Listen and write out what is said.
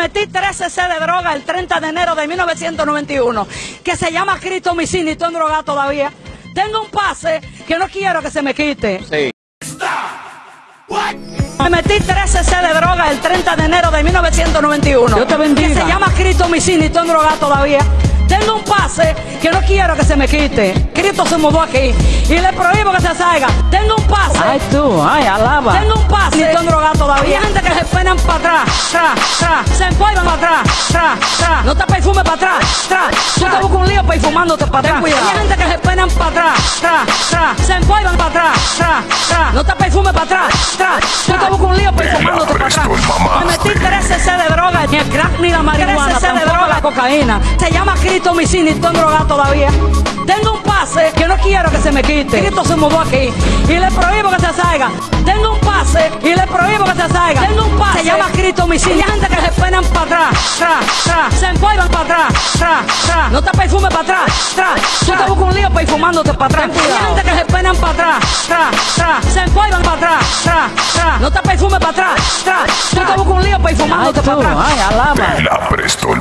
Metí 13 cc de droga el 30 de enero de 1991, que se llama Cristo Micini, estoy en droga todavía. Tengo un pase que no quiero que se me quite. Sí. Me metí 13 cc de droga el 30 de enero de 1991. Dios te bendiga. Que se llama Cristo Micini, estoy en droga todavía. Tengo un pase que no quiero que se me quite. Cristo se mudó aquí y le prohíbo que se salga. Tengo un pase. Ay, tú, ay, alaba. Tengo un pase. Y estoy en droga todavía. Hay gente que se penan para atrás, tra, tra. Se empolvan para atrás, tra, tra. No te perfumes para atrás, tra. Tú te buscas un lío perfumándote para atrás. cuidado. Hay gente que se penan para atrás, tra, tra. Se empolvan para atrás, tra, tra. No te perfumes para atrás, tra. Tú te buscas un lío perfumándote para atrás. Me metí 13 cc de droga, ni el crack ni la marihuana. 13 cc de droga, la cocaína. Se llama Cristo Micini, estoy en droga todavía. Tengo un pase que no quiero que se me quite. Cristo se mudó aquí y le prohíbo que se salga. Tengo un pase y le prohíbo que se salga. Hay gente que se penan para atrás, tra, tra. Se empolvan para atrás, tra, tra. No te perfumes para atrás, tra. Tú te buscas un lío perfumándote para atrás. Hay gente que se penan para atrás, tra, tra. Se empolvan para atrás, tra, tra. No te perfumes para atrás, tra. Tú te buscas un lío perfumándote para atrás. ay. La presto el.